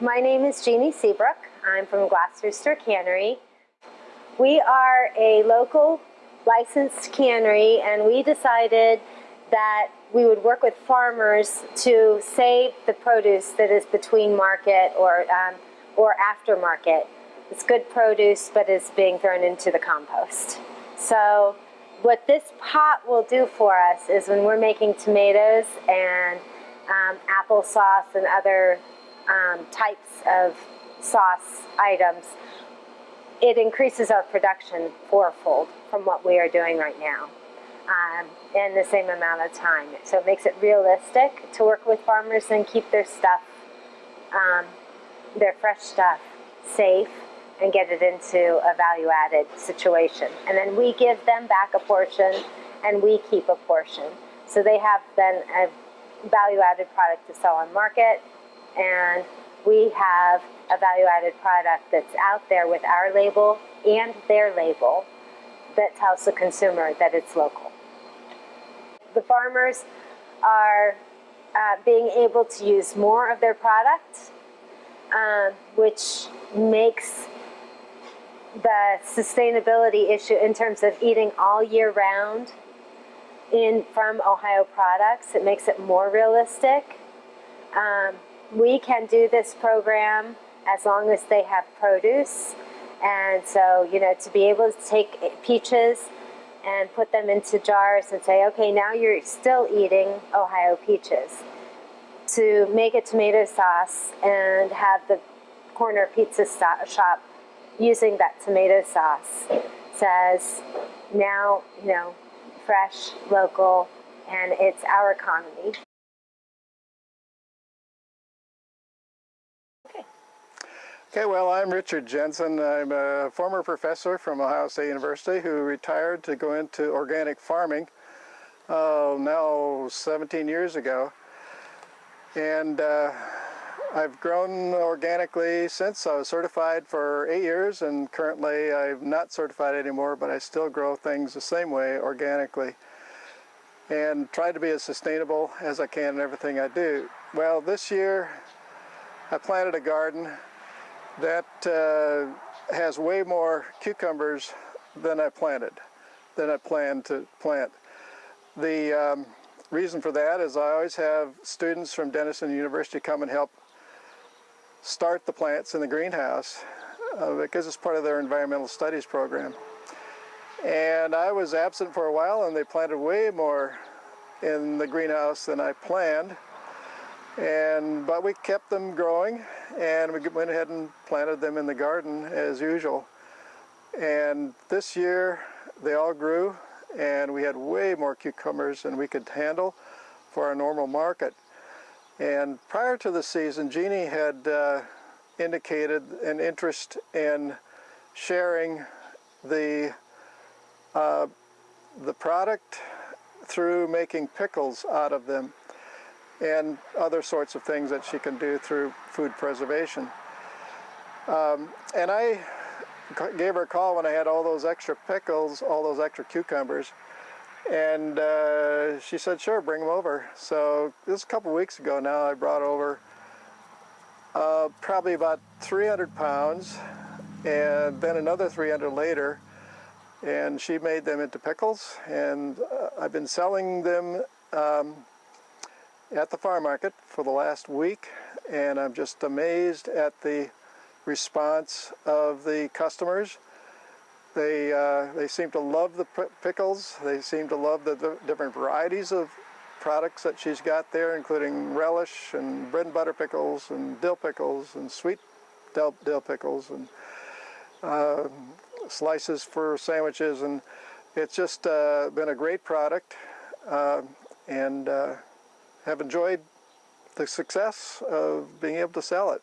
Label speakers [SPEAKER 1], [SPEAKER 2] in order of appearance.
[SPEAKER 1] My name is Jeannie Seabrook. I'm from Glass Rooster Cannery. We are a local licensed cannery and we decided that we would work with farmers to save the produce that is between market or, um, or aftermarket. It's good produce but is being thrown into the compost. So what this pot will do for us is when we're making tomatoes and um, applesauce and other um, types of sauce items, it increases our production fourfold from what we are doing right now um, in the same amount of time. So it makes it realistic to work with farmers and keep their stuff, um, their fresh stuff, safe and get it into a value added situation. And then we give them back a portion and we keep a portion. So they have then a value added product to sell on market and we have a value added product that's out there with our label and their label that tells the consumer that it's local. The farmers are uh, being able to use more of their product, um, which makes the sustainability issue in terms of eating all year round in from Ohio products. It makes it more realistic. Um, we can do this program as long as they have produce. And so, you know, to be able to take peaches and put them into jars and say, okay, now you're still eating Ohio peaches. To make a tomato sauce and have the corner pizza shop using that tomato sauce says now, you know, fresh, local, and it's our economy.
[SPEAKER 2] Okay, well, I'm Richard Jensen. I'm a former professor from Ohio State University who retired to go into organic farming uh, now 17 years ago. And uh, I've grown organically since. I was certified for eight years and currently I'm not certified anymore, but I still grow things the same way organically and try to be as sustainable as I can in everything I do. Well, this year I planted a garden that uh, has way more cucumbers than I planted, than I planned to plant. The um, reason for that is I always have students from Denison University come and help start the plants in the greenhouse uh, because it's part of their environmental studies program. And I was absent for a while and they planted way more in the greenhouse than I planned. And, but we kept them growing and we went ahead and planted them in the garden as usual. And this year they all grew and we had way more cucumbers than we could handle for our normal market. And prior to the season, Jeannie had uh, indicated an interest in sharing the, uh, the product through making pickles out of them and other sorts of things that she can do through food preservation. Um, and I gave her a call when I had all those extra pickles, all those extra cucumbers, and uh, she said, sure, bring them over. So this a couple weeks ago now, I brought over uh, probably about 300 pounds, and then another 300 later, and she made them into pickles, and uh, I've been selling them um, at the farm market for the last week and I'm just amazed at the response of the customers. They, uh, they seem to love the pickles. They seem to love the, the, different varieties of products that she's got there, including relish and bread and butter pickles and dill pickles and sweet dill, dill pickles and uh, slices for sandwiches. And it's just uh, been a great product. Uh, and uh, have enjoyed the success of being able to sell it.